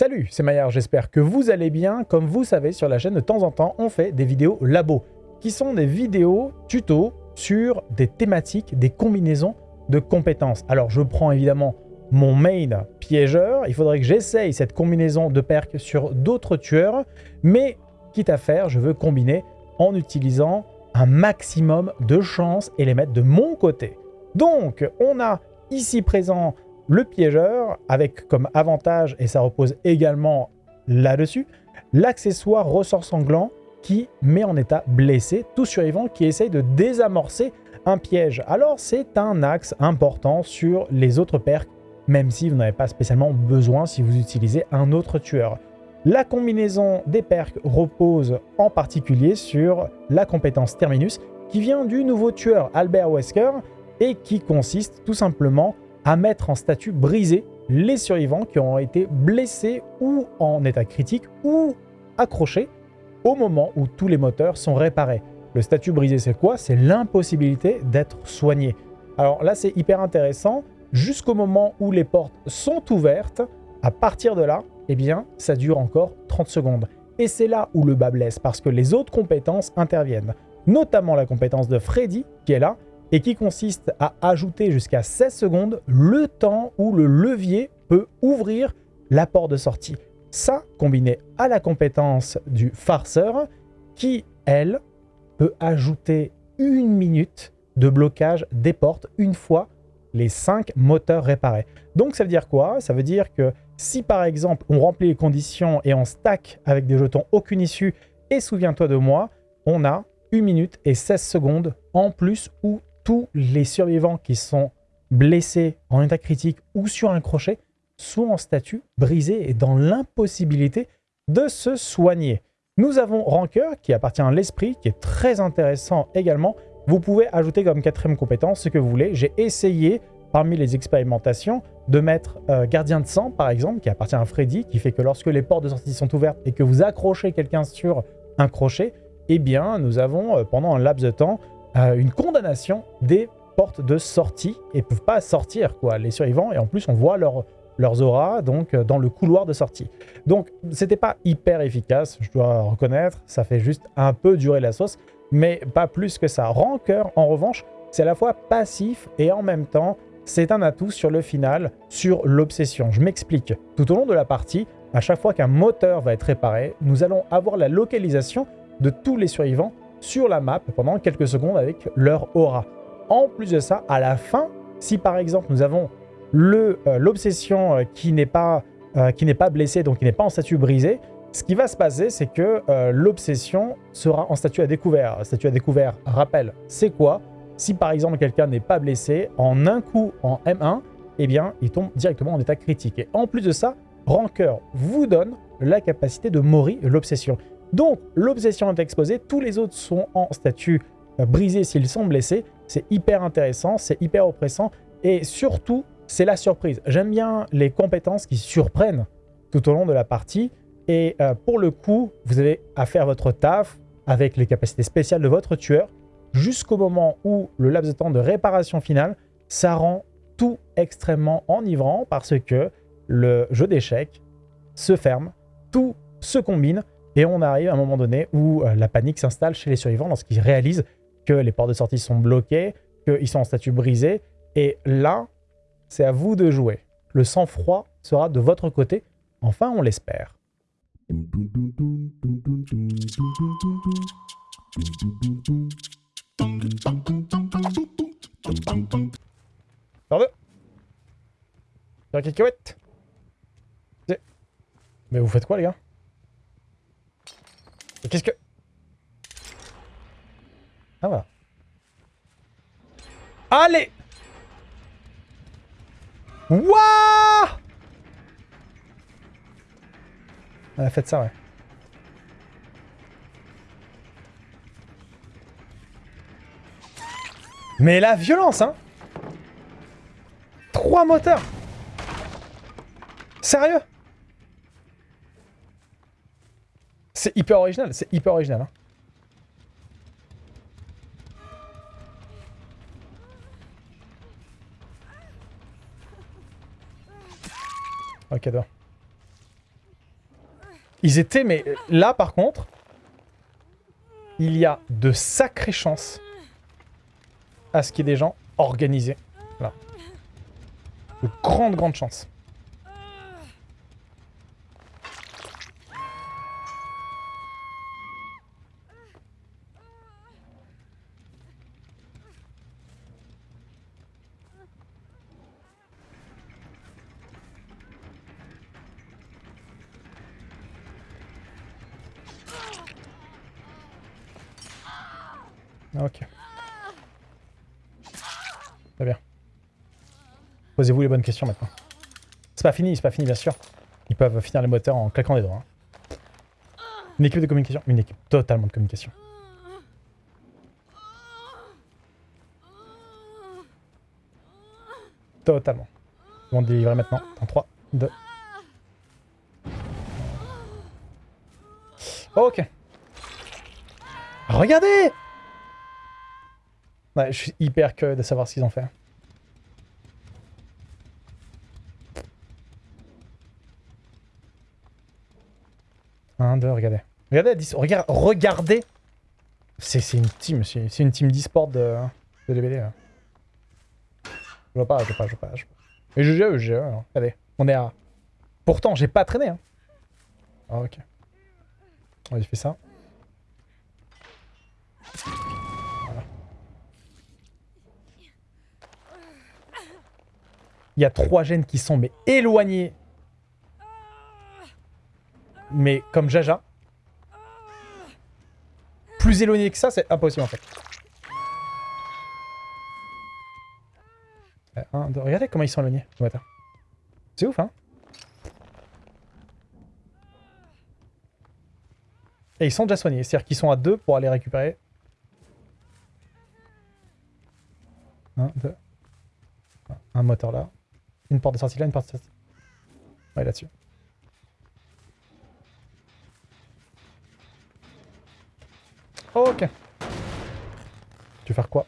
Salut, c'est Maillard, j'espère que vous allez bien. Comme vous savez, sur la chaîne, de temps en temps, on fait des vidéos labo, qui sont des vidéos tuto sur des thématiques, des combinaisons de compétences. Alors, je prends évidemment mon main piégeur. Il faudrait que j'essaye cette combinaison de perks sur d'autres tueurs, mais quitte à faire, je veux combiner en utilisant un maximum de chances et les mettre de mon côté. Donc, on a ici présent le piégeur, avec comme avantage, et ça repose également là-dessus, l'accessoire ressort sanglant qui met en état blessé tout survivant qui essaye de désamorcer un piège. Alors c'est un axe important sur les autres perks, même si vous n'avez pas spécialement besoin si vous utilisez un autre tueur. La combinaison des perks repose en particulier sur la compétence Terminus, qui vient du nouveau tueur Albert Wesker, et qui consiste tout simplement à mettre en statut brisé les survivants qui ont été blessés ou en état critique ou accrochés au moment où tous les moteurs sont réparés. Le statut brisé, c'est quoi? C'est l'impossibilité d'être soigné. Alors là, c'est hyper intéressant. Jusqu'au moment où les portes sont ouvertes, à partir de là, eh bien, ça dure encore 30 secondes. Et c'est là où le bas blesse, parce que les autres compétences interviennent. Notamment la compétence de Freddy, qui est là, et qui consiste à ajouter jusqu'à 16 secondes le temps où le levier peut ouvrir la porte de sortie. Ça, combiné à la compétence du farceur, qui, elle, peut ajouter une minute de blocage des portes une fois les 5 moteurs réparés. Donc ça veut dire quoi? Ça veut dire que si par exemple on remplit les conditions et on stack avec des jetons aucune issue, et souviens-toi de moi, on a 1 minute et 16 secondes en plus ou tous les survivants qui sont blessés en état critique ou sur un crochet sont en statut brisé et dans l'impossibilité de se soigner. Nous avons Rancœur qui appartient à l'esprit, qui est très intéressant également. Vous pouvez ajouter comme quatrième compétence ce que vous voulez. J'ai essayé parmi les expérimentations de mettre euh, Gardien de sang par exemple, qui appartient à Freddy, qui fait que lorsque les portes de sortie sont ouvertes et que vous accrochez quelqu'un sur un crochet, eh bien nous avons euh, pendant un laps de temps une condamnation des portes de sortie et ne peuvent pas sortir, quoi, les survivants. Et en plus, on voit leur, leurs auras donc, euh, dans le couloir de sortie. Donc, c'était pas hyper efficace, je dois reconnaître. Ça fait juste un peu durer la sauce, mais pas plus que ça. Rancœur, en revanche, c'est à la fois passif et en même temps, c'est un atout sur le final, sur l'obsession. Je m'explique. Tout au long de la partie, à chaque fois qu'un moteur va être réparé, nous allons avoir la localisation de tous les survivants sur la map pendant quelques secondes avec leur aura. En plus de ça, à la fin, si par exemple nous avons euh, l'obsession euh, qui n'est pas, euh, pas blessée, donc qui n'est pas en statut brisé, ce qui va se passer, c'est que l'obsession sera en statut à découvert. Statut à découvert, rappel, c'est quoi? Si par exemple quelqu'un n'est pas blessé, en un coup en M1, eh bien, il tombe directement en état critique. Et en plus de ça, Rancœur vous donne la capacité de mourir l'obsession. Donc, l'obsession est exposée, tous les autres sont en statut euh, brisé s'ils sont blessés. C'est hyper intéressant, c'est hyper oppressant, et surtout, c'est la surprise. J'aime bien les compétences qui surprennent tout au long de la partie, et euh, pour le coup, vous avez à faire votre taf avec les capacités spéciales de votre tueur, jusqu'au moment où le laps de temps de réparation finale, ça rend tout extrêmement enivrant parce que le jeu d'échecs se ferme, tout se combine, et on arrive à un moment donné où euh, la panique s'installe chez les survivants lorsqu'ils réalisent que les portes de sortie sont bloquées, qu'ils sont en statut brisé. Et là, c'est à vous de jouer. Le sang-froid sera de votre côté. Enfin, on l'espère. Pardon Mais vous faites quoi, les gars? Qu'est-ce que... Ah voilà. Allez! Wouah! Elle a fait ça, ouais. Mais la violence, hein! Trois moteurs! Sérieux? C'est hyper original, c'est hyper original. Hein. Ok, d'accord. Ils étaient, mais là par contre, il y a de sacrées chances à ce qu'il y ait des gens organisés. Là. De grandes, grandes chances. Posez-vous les bonnes questions maintenant. C'est pas fini, c'est pas fini bien sûr. Ils peuvent finir les moteurs en claquant des doigts. hein. Une équipe de communication Une équipe totalement de communication. Totalement. Ils vont délivrer maintenant. En 3, 2. Ok. Regardez je suis hyper curieux de savoir ce qu'ils ont fait. Regardez. Regardez, regardez. C'est une team, c'est une team d'e-sport de, de DBD. là. Je vois pas, je vois pas, je vois pas. Je vois pas. Et je GE, alors. Regardez, on est à... Pourtant, j'ai pas traîné. Hein. Ah, ok. On va fait ça. Il y a trois gènes qui sont mais éloignés. Mais comme Jaja. Plus éloignés que ça, c'est impossible en fait. Euh, un, deux, regardez comment ils sont éloignés. ce. C'est ouf, hein Et ils sont déjà soignés. C'est-à-dire qu'ils sont à deux pour aller récupérer. Un, deux. Un moteur là. Une porte de sortie là, une porte de sortie. Ouais, là-dessus. Ok. Tu veux faire quoi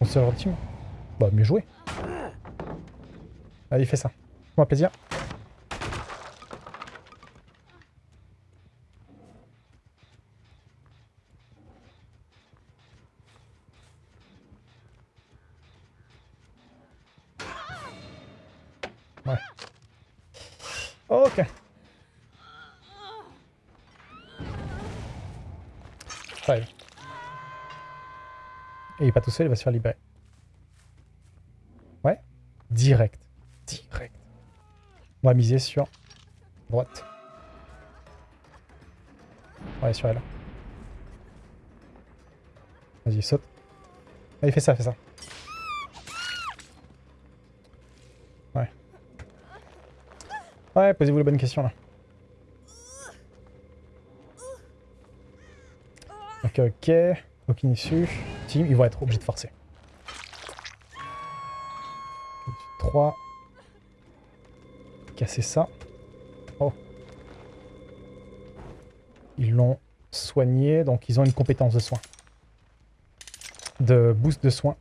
On se team Bah, mieux joué. Allez, fais ça. Moi plaisir. Ouais. Ok. Et il est pas tout seul, il va se faire libérer. Ouais. Direct. Direct. On va miser sur droite. Ouais, sur elle. Vas-y, saute. Allez, fais ça, fais ça. Ouais. Ouais, posez-vous les bonnes questions là. Ok, ok. Aucune issue. Ils vont être obligés de forcer. 3. Casser ça. Oh. Ils l'ont soigné, donc ils ont une compétence de soin. De boost de soin.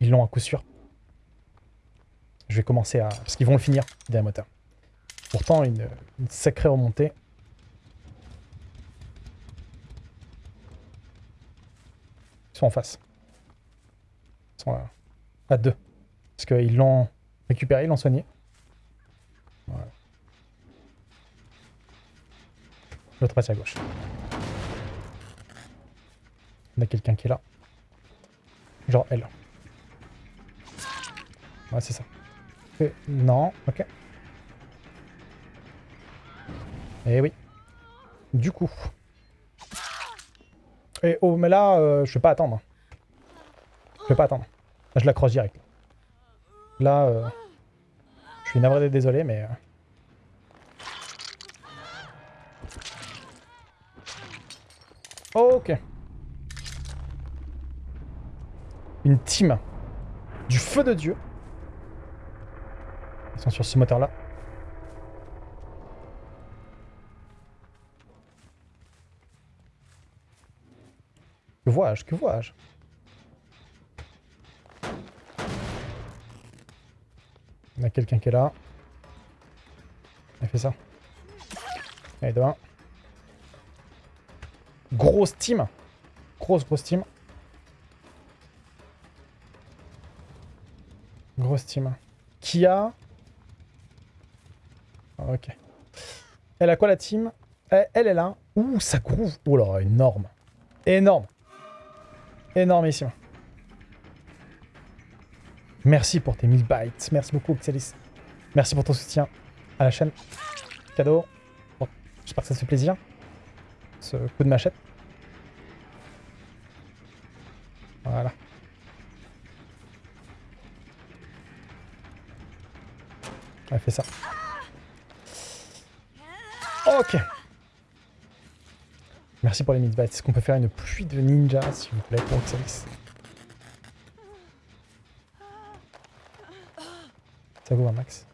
Ils l'ont à coup sûr. Je vais commencer à... Parce qu'ils vont le finir, des moteurs. Pourtant, une sacrée remontée. Ils sont en face. Ils sont à, deux. Parce qu'ils l'ont récupéré, ils l'ont soigné. Voilà. L'autre passe à gauche. On a quelqu'un qui est là. Genre elle. Ouais, c'est ça. Euh, non, ok. Eh oui. Du coup. Oh, mais là, euh, je vais pas attendre. Je vais pas attendre. Là, je la croise direct. Là, euh, je suis navré, désolé, mais... euh, Ok. Une team du feu de Dieu. Ils sont sur ce moteur-là. Que vois-je Que vois-je? Il y a quelqu'un qui est là. Il fait ça. Allez, de 1. Grosse team. Grosse, grosse team. Grosse team. Qui a... Ah, ok. Elle a quoi la team? Elle, elle est là. Ouh, ça groove. Oh là, énorme. Énorme. Énormissime. Merci pour tes 1000 bytes. Merci beaucoup, Xelis. Merci pour ton soutien à la chaîne. Cadeau. Bon, J'espère que ça te fait plaisir. Ce coup de machette. Voilà. Elle fait ça. Ok. Merci pour les 1000 bytes. Est-ce qu'on peut faire une pluie de ninja, s'il vous plaît, pour Xelis Ça groove un max.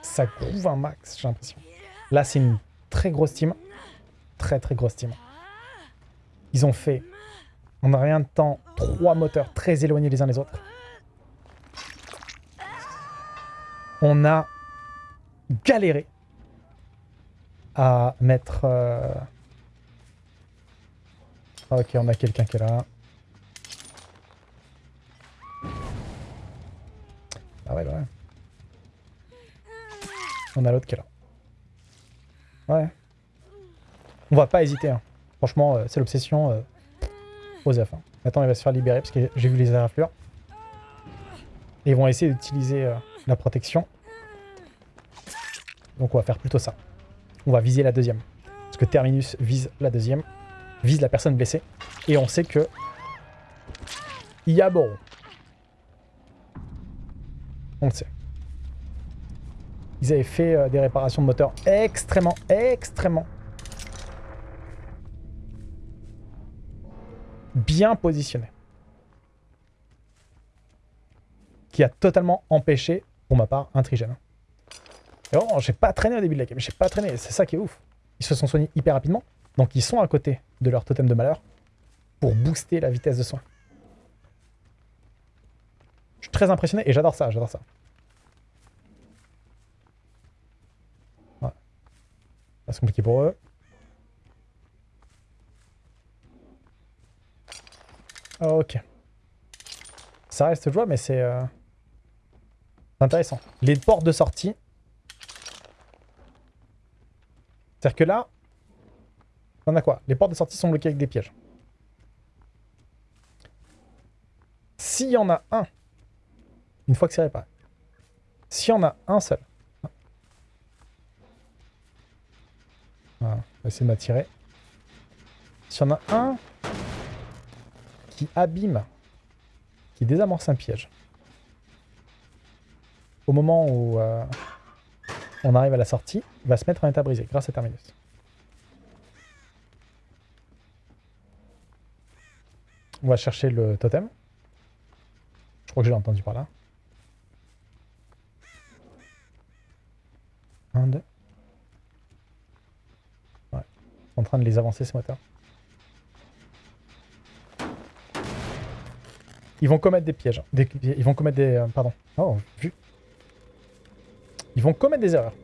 Ça groove un max, j'ai l'impression. Là, c'est une très grosse team. Très, très grosse team. Ils ont fait, en rien de temps, trois moteurs très éloignés les uns des autres. On a galéré à mettre... euh, Ok, on a quelqu'un qui est là. Ah ouais, ouais. On a l'autre qui est là. Ouais. On va pas hésiter. hein. Franchement, euh, c'est l'obsession. Euh, Osef. hein. Maintenant, il va se faire libérer parce que j'ai vu les éraflures. Et ils vont essayer d'utiliser euh, la protection. Donc on va faire plutôt ça. On va viser la deuxième. Parce que Terminus vise la deuxième. Vise la personne blessée. Et on sait que... Il y a bon. On le sait. Ils avaient fait euh, des réparations de moteur extrêmement, extrêmement bien positionnées. Qui a totalement empêché, pour ma part, un trigène. Et vraiment, j'ai pas traîné au début de la game, j'ai pas traîné, c'est ça qui est ouf. Ils se sont soignés hyper rapidement, donc ils sont à côté de leur totem de malheur pour booster la vitesse de soin. Je suis très impressionné et j'adore ça, j'adore ça. Ça, C'est compliqué pour eux. Ok. Ça reste jouable, mais c'est euh, c'est intéressant. Les portes de sortie. C'est-à-dire que là, on a quoi? Les portes de sortie sont bloquées avec des pièges. S'il y en a un, une fois que c'est réparé, s'il y en a un seul, voilà, on va essayer de m'attirer. S'il y en a un qui abîme, qui désamorce un piège, au moment où euh, on arrive à la sortie, il va se mettre en état brisé grâce à Terminus. On va chercher le totem. Je crois que je l'ai entendu par là. Un, deux. Ouais. En train de les avancer ce moteur. Ils vont commettre des pièges. Des- ils vont commettre des... euh, pardon. Oh, vu. Ils vont commettre des erreurs.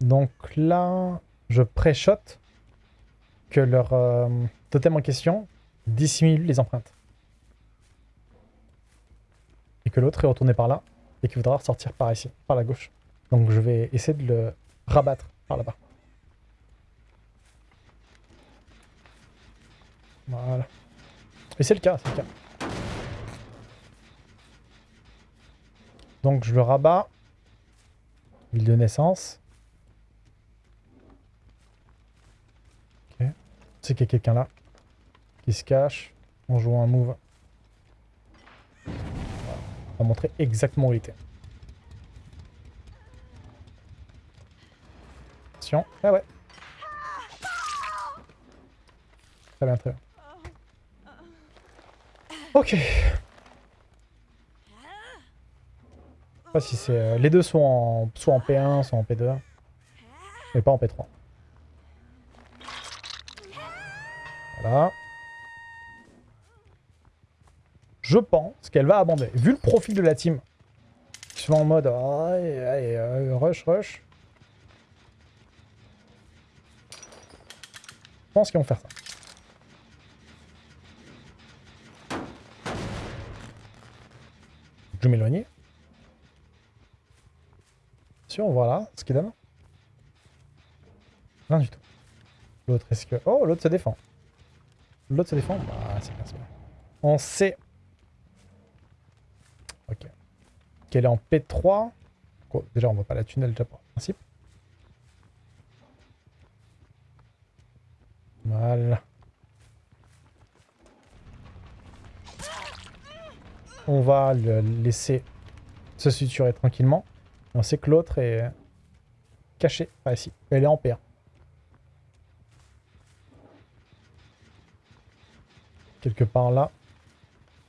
Donc là, je pré-shot que leur euh, totem en question dissimule les empreintes. Et que l'autre est retourné par là et qu'il voudra ressortir par ici, par la gauche. Donc je vais essayer de le rabattre par là-bas. Voilà. Et c'est le cas, c'est le cas. Donc je le rabats. Ville de naissance. Ok. C'est qu'il y a quelqu'un là. Qui se cache. En jouant un move. Voilà. On va montrer exactement où il était. Attention. Ah ouais. Très bien, très bien. Ok. Je sais pas si c'est... euh, les deux sont en... soit en P1, soit en P2. Mais pas en P3. Voilà. Je pense qu'elle va abandonner. Vu le profil de la team, Souvent en mode, rush, rush. Je pense qu'ils vont faire ça. Je vais m'éloigner. Sûr, voilà ce qu'il donne. Rien du tout. L'autre, est-ce que... Oh, l'autre se défend. L'autre se défend Bah, c'est bien, c'est bien. On sait... Ok. Qu'elle est en P3. Quoi, déjà, on voit pas la tunnel déjà par principe. Voilà. On va le laisser se suturer tranquillement. On sait que l'autre est caché. Ah, ici. Elle est en paire. Quelque part là.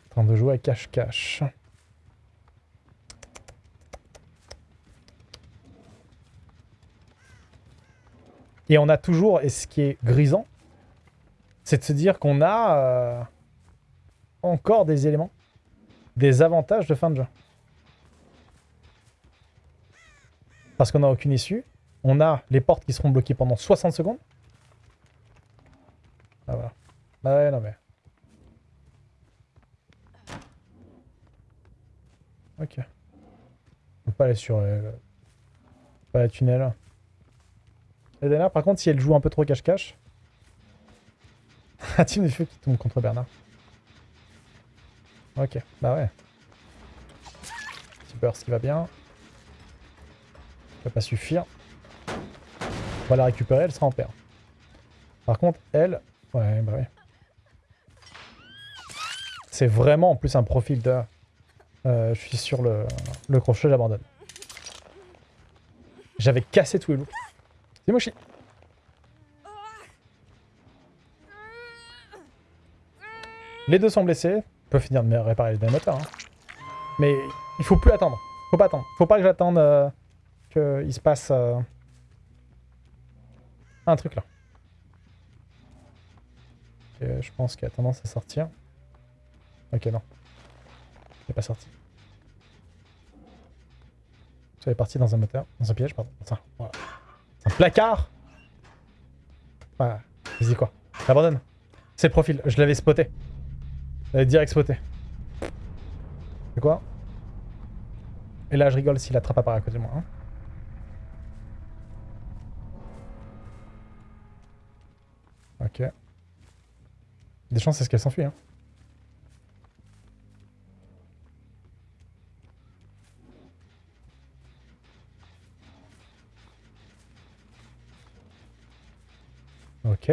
En train de jouer à cache-cache. Et on a toujours, et ce qui est grisant, c'est de se dire qu'on a euh, encore des éléments, des avantages de fin de jeu. Parce qu'on n'a aucune issue. On a les portes qui seront bloquées pendant 60 secondes. Ah voilà. Bah ouais, non mais... Ok. On peut pas aller sur... Euh, pas la tunnel. Et dernière, par contre, si elle joue un peu trop cache-cache... Un team de feu qui tombe contre Bernard. Ok, bah ouais. Petit burst qui va bien. Ça va pas suffire. On va la récupérer, elle sera en paire. Par contre, elle... Ouais, bah ouais. C'est vraiment en plus un profil de... Euh, je suis sur le, le crochet, j'abandonne. J'avais cassé tous les loups. C'est mochi. Les deux sont blessés. On peut finir de réparer les moteurs. Hein. Mais il faut plus attendre. Faut pas attendre. Faut pas que j'attende euh, qu'il se passe euh, un truc là. je pense qu'il a tendance à sortir. Ok, non. Pas sorti. Ça est parti dans un moteur, dans un piège, pardon. Voilà. Un placard Voilà. Vas-y quoi? J'abandonne. C'est le profil. Je l'avais spoté. Je l'avais direct spoté. C'est quoi? Et là, je rigole s'il attrape à part à côté de moi. Hein. Ok. Des chances, c'est ce qu'elle s'enfuit. Hein. Ok.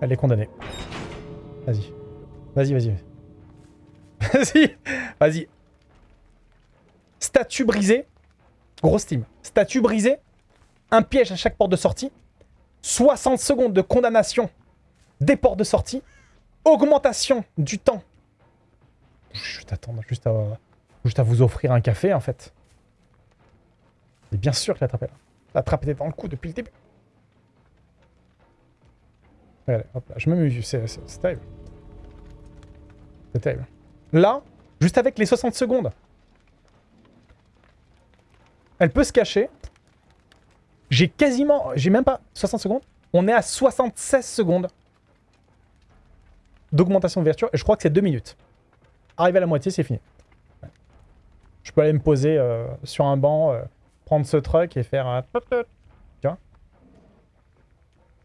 Elle est condamnée. Vas-y. Vas-y, vas-y. Vas-y. Vas-y. Statue brisée. Grosse team. Statue brisée. Un piège à chaque porte de sortie. 60 secondes de condamnation des portes de sortie. Augmentation du temps. Juste attendre, juste à, juste à vous offrir un café en fait. Et bien sûr que la là. La trappe était dans le coup depuis le début. Regardez, hop là, je m'amuse, c'est terrible. C'est terrible. Là, juste avec les 60 secondes, elle peut se cacher. J'ai quasiment... J'ai même pas 60 secondes. On est à 76 secondes d'augmentation de. Et je crois que c'est 2 minutes. Arrivé à la moitié, c'est fini. Je peux aller me poser euh, sur un banc... Euh, prendre ce truc et faire un... Tu vois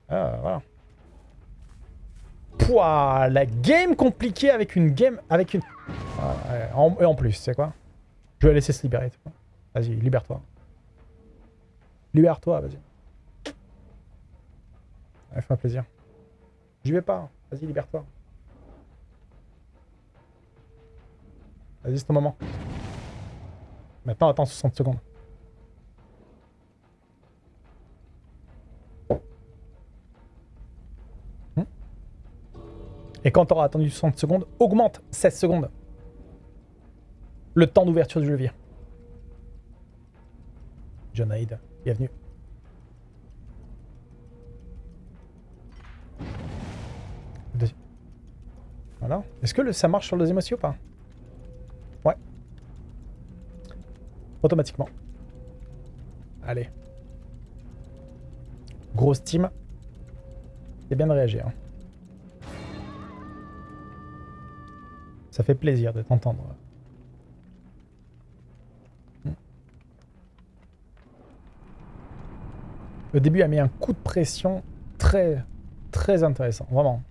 ah, voilà. Pouah, la game compliquée avec une game... Avec une... et en plus, c'est quoi? Je vais laisser se libérer. Vas-y, libère-toi. Libère-toi, vas-y. Fais-moi plaisir. J'y vais pas. Vas-y, libère-toi. Vas-y, c'est ton moment. Maintenant, attends 60 secondes. Et quand tu auras attendu 60 secondes, augmente 16 secondes le temps d'ouverture du levier. John Hyde, bienvenue. Voilà. Est-ce que ça marche sur le deuxième aussi ou pas? Ouais. Automatiquement. Allez. Grosse team. C'est bien de réagir. Ça fait plaisir de t'entendre. Le début a mis un coup de pression très, très intéressant. Vraiment.